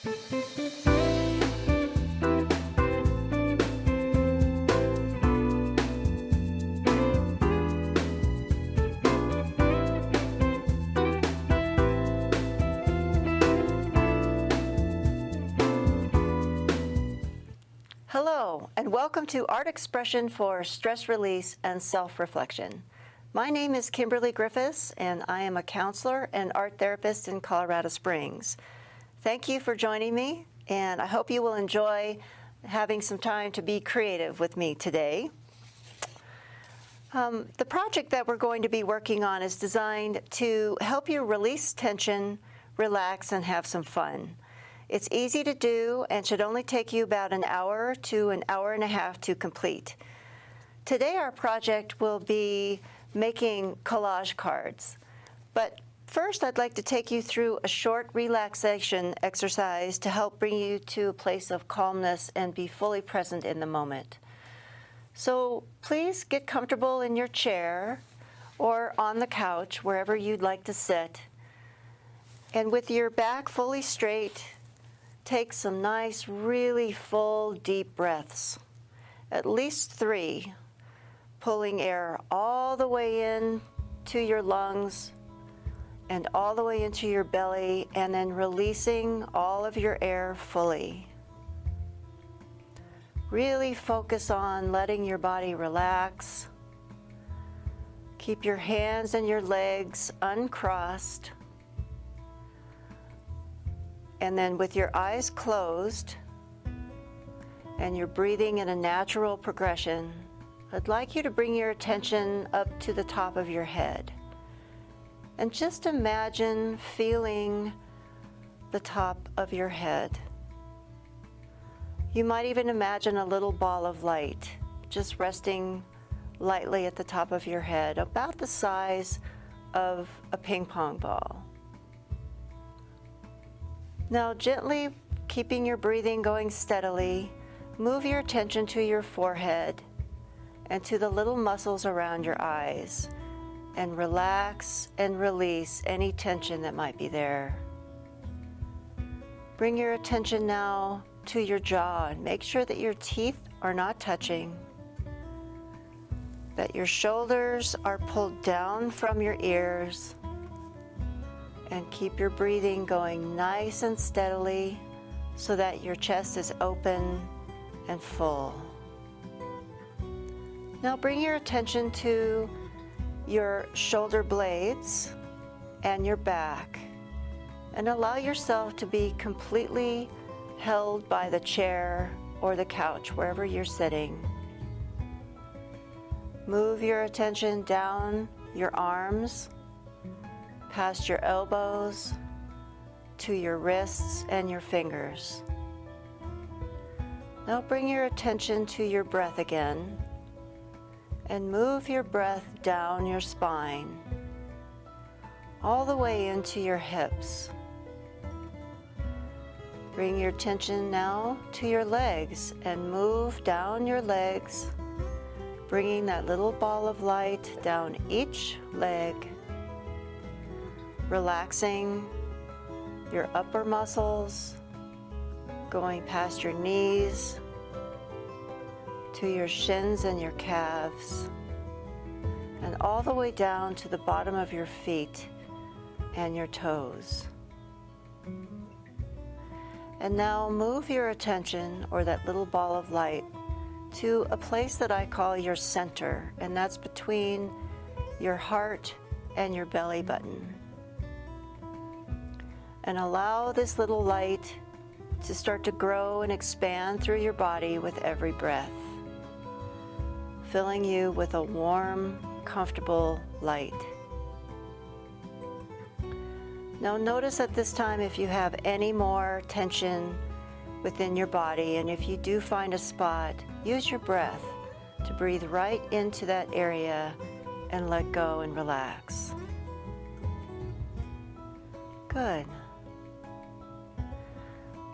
Hello, and welcome to Art Expression for Stress Release and Self-Reflection. My name is Kimberly Griffiths, and I am a counselor and art therapist in Colorado Springs. Thank you for joining me, and I hope you will enjoy having some time to be creative with me today. Um, the project that we're going to be working on is designed to help you release tension, relax, and have some fun. It's easy to do and should only take you about an hour to an hour and a half to complete. Today our project will be making collage cards. But first I'd like to take you through a short relaxation exercise to help bring you to a place of calmness and be fully present in the moment. So please get comfortable in your chair or on the couch, wherever you'd like to sit. And with your back fully straight, take some nice, really full, deep breaths, at least three, pulling air all the way in to your lungs and all the way into your belly, and then releasing all of your air fully. Really focus on letting your body relax. Keep your hands and your legs uncrossed. And then with your eyes closed and you're breathing in a natural progression, I'd like you to bring your attention up to the top of your head. And just imagine feeling the top of your head. You might even imagine a little ball of light just resting lightly at the top of your head, about the size of a ping pong ball. Now gently keeping your breathing going steadily, move your attention to your forehead and to the little muscles around your eyes and relax and release any tension that might be there. Bring your attention now to your jaw and make sure that your teeth are not touching, that your shoulders are pulled down from your ears, and keep your breathing going nice and steadily so that your chest is open and full. Now bring your attention to your shoulder blades and your back and allow yourself to be completely held by the chair or the couch, wherever you're sitting. Move your attention down your arms past your elbows to your wrists and your fingers. Now bring your attention to your breath again and move your breath down your spine all the way into your hips. Bring your attention now to your legs and move down your legs, bringing that little ball of light down each leg relaxing your upper muscles, going past your knees to your shins and your calves, and all the way down to the bottom of your feet and your toes. And now move your attention, or that little ball of light, to a place that I call your center, and that's between your heart and your belly button and allow this little light to start to grow and expand through your body with every breath, filling you with a warm, comfortable light. Now notice at this time if you have any more tension within your body and if you do find a spot, use your breath to breathe right into that area and let go and relax. Good.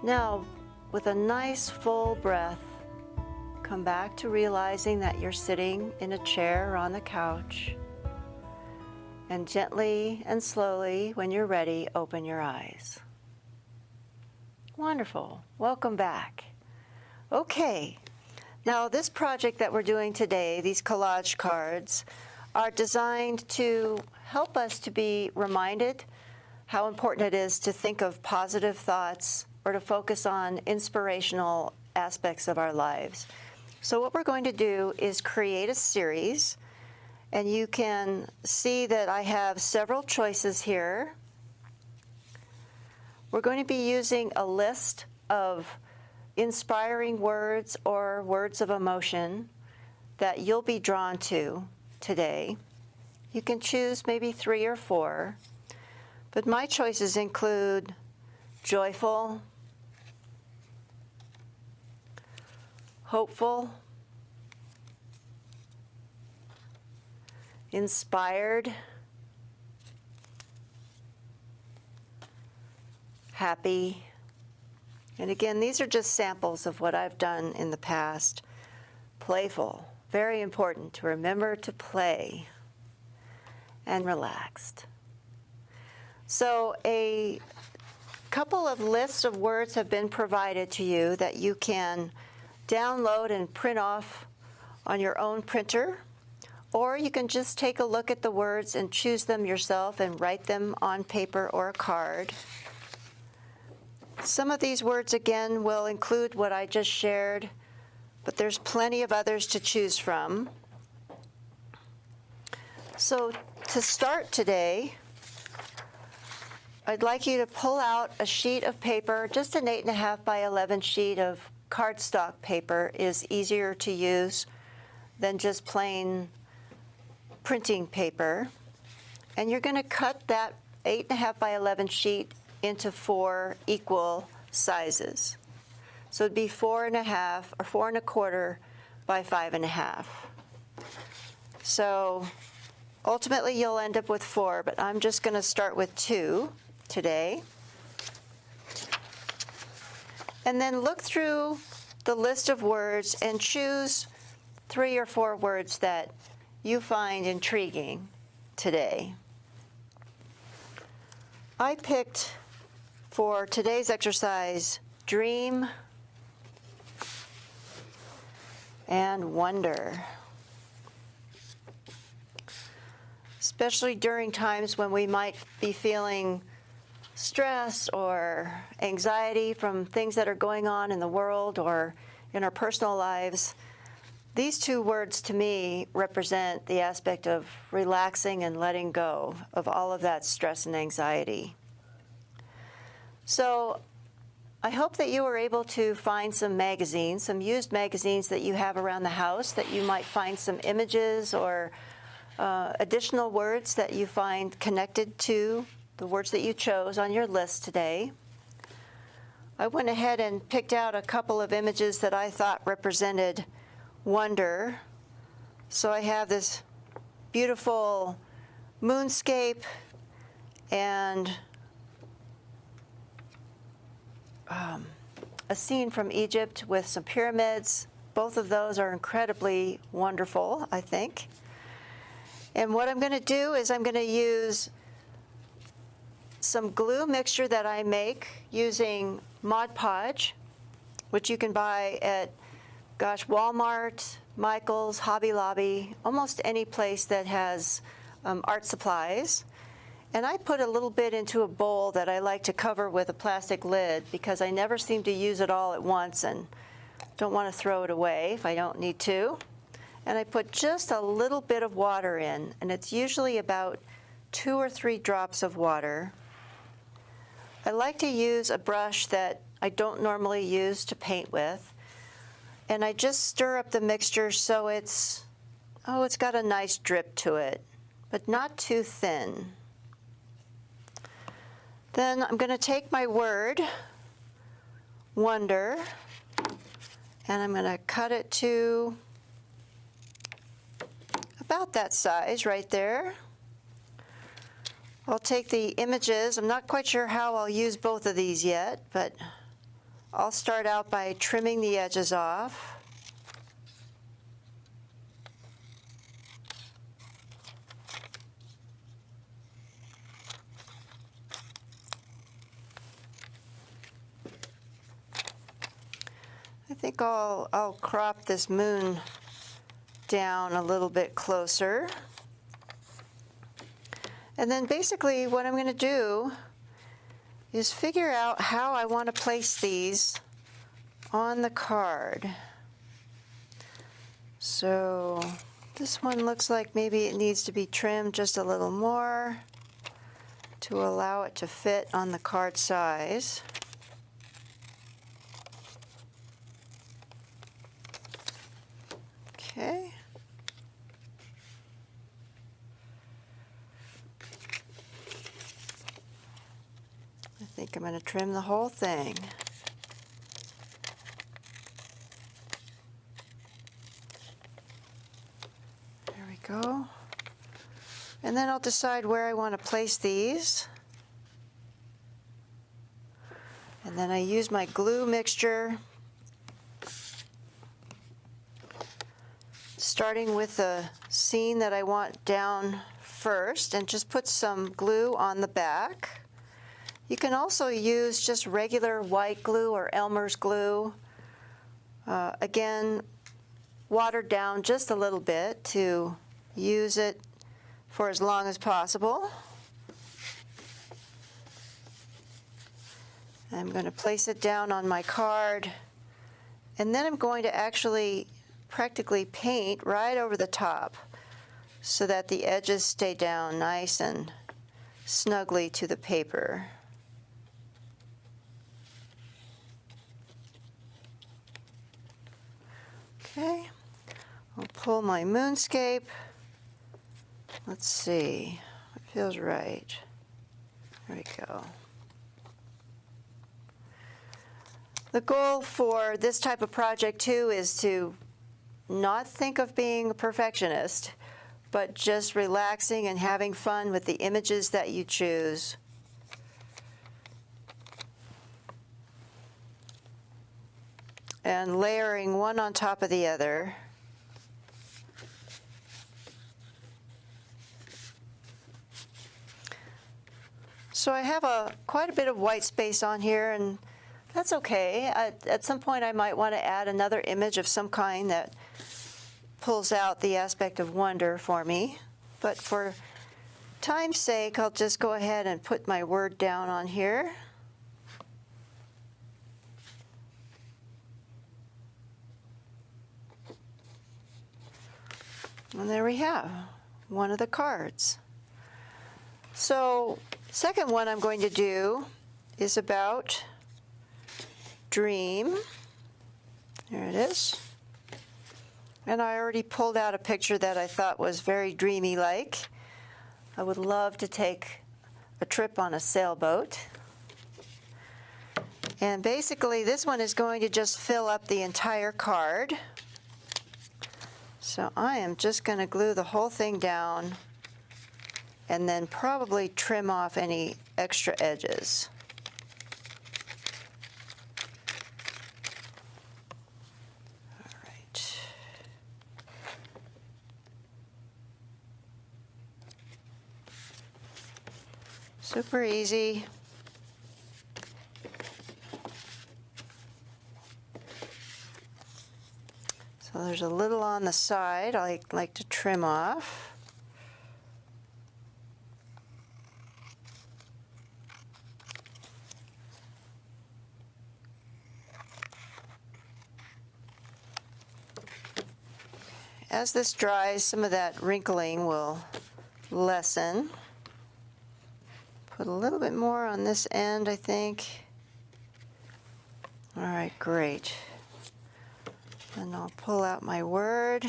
Now, with a nice full breath, come back to realizing that you're sitting in a chair or on the couch. And gently and slowly, when you're ready, open your eyes. Wonderful. Welcome back. Okay. Now, this project that we're doing today, these collage cards, are designed to help us to be reminded how important it is to think of positive thoughts or to focus on inspirational aspects of our lives. So what we're going to do is create a series, and you can see that I have several choices here. We're going to be using a list of inspiring words or words of emotion that you'll be drawn to today. You can choose maybe three or four, but my choices include joyful, hopeful, inspired, happy. And again, these are just samples of what I've done in the past. Playful, very important to remember to play, and relaxed. So a couple of lists of words have been provided to you that you can download and print off on your own printer, or you can just take a look at the words and choose them yourself and write them on paper or a card. Some of these words, again, will include what I just shared, but there's plenty of others to choose from. So to start today, I'd like you to pull out a sheet of paper, just an 8.5 by 11 sheet of cardstock paper is easier to use than just plain printing paper. And you're going to cut that 8.5 by 11 sheet into four equal sizes. So it'd be four and a half or four and a quarter by five and a half. So ultimately you'll end up with four, but I'm just going to start with two today. And then look through the list of words and choose three or four words that you find intriguing today. I picked for today's exercise dream and wonder. Especially during times when we might be feeling stress or anxiety from things that are going on in the world or in our personal lives, these two words to me represent the aspect of relaxing and letting go of all of that stress and anxiety. So I hope that you were able to find some magazines, some used magazines that you have around the house, that you might find some images or uh, additional words that you find connected to the words that you chose on your list today. I went ahead and picked out a couple of images that I thought represented wonder. So I have this beautiful moonscape and um, a scene from Egypt with some pyramids. Both of those are incredibly wonderful, I think. And what I'm going to do is I'm going to use some glue mixture that I make using Mod Podge, which you can buy at, gosh, Walmart, Michael's, Hobby Lobby, almost any place that has um, art supplies. And I put a little bit into a bowl that I like to cover with a plastic lid because I never seem to use it all at once and don't want to throw it away if I don't need to. And I put just a little bit of water in, and it's usually about two or three drops of water. I like to use a brush that I don't normally use to paint with. And I just stir up the mixture so it's, oh, it's got a nice drip to it, but not too thin. Then I'm going to take my word, wonder, and I'm going to cut it to about that size right there. I'll take the images. I'm not quite sure how I'll use both of these yet, but I'll start out by trimming the edges off. I think I'll, I'll crop this moon down a little bit closer. And then basically what I'm going to do is figure out how I want to place these on the card. So this one looks like maybe it needs to be trimmed just a little more to allow it to fit on the card size. Okay. I think I'm going to trim the whole thing. There we go. And then I'll decide where I want to place these. And then I use my glue mixture, starting with the scene that I want down first, and just put some glue on the back. You can also use just regular white glue or Elmer's glue. Uh, again, watered down just a little bit to use it for as long as possible. I'm going to place it down on my card and then I'm going to actually practically paint right over the top so that the edges stay down nice and snugly to the paper. Okay, I'll pull my moonscape. Let's see, it feels right. There we go. The goal for this type of project too is to not think of being a perfectionist, but just relaxing and having fun with the images that you choose. And layering one on top of the other. So I have a quite a bit of white space on here and that's okay. At, at some point I might want to add another image of some kind that pulls out the aspect of wonder for me. But for time's sake, I'll just go ahead and put my word down on here. And there we have one of the cards. So second one I'm going to do is about dream. There it is. And I already pulled out a picture that I thought was very dreamy like. I would love to take a trip on a sailboat. And basically this one is going to just fill up the entire card. So I am just going to glue the whole thing down and then probably trim off any extra edges. All right. Super easy. So there's a little on the side I like to trim off. As this dries, some of that wrinkling will lessen. Put a little bit more on this end, I think. All right, great. And I'll pull out my word.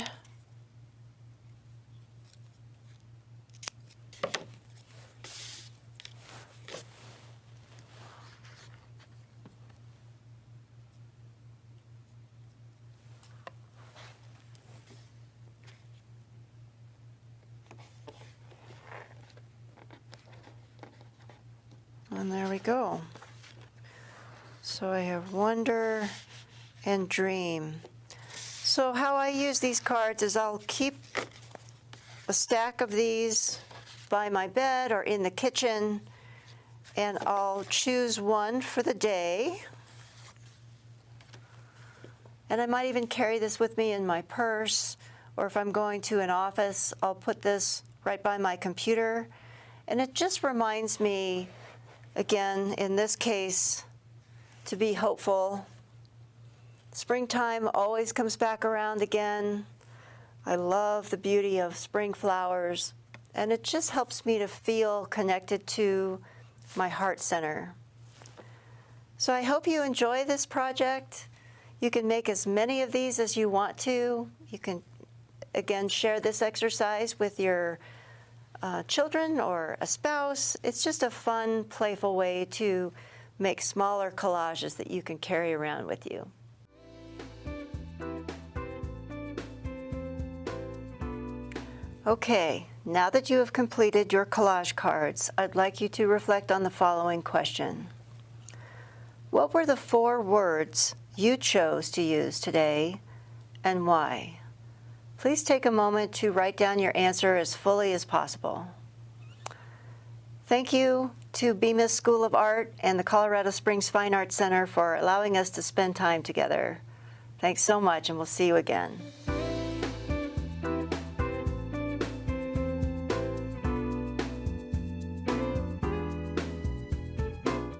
And there we go. So I have wonder and dream. So how I use these cards is I'll keep a stack of these by my bed or in the kitchen and I'll choose one for the day. And I might even carry this with me in my purse, or if I'm going to an office, I'll put this right by my computer. And it just reminds me, again, in this case, to be hopeful. Springtime always comes back around again. I love the beauty of spring flowers, and it just helps me to feel connected to my heart center. So I hope you enjoy this project. You can make as many of these as you want to. You can, again, share this exercise with your uh, children or a spouse. It's just a fun, playful way to make smaller collages that you can carry around with you. Okay, now that you have completed your collage cards, I'd like you to reflect on the following question. What were the four words you chose to use today and why? Please take a moment to write down your answer as fully as possible. Thank you to Bemis School of Art and the Colorado Springs Fine Arts Center for allowing us to spend time together. Thanks so much, and we'll see you again.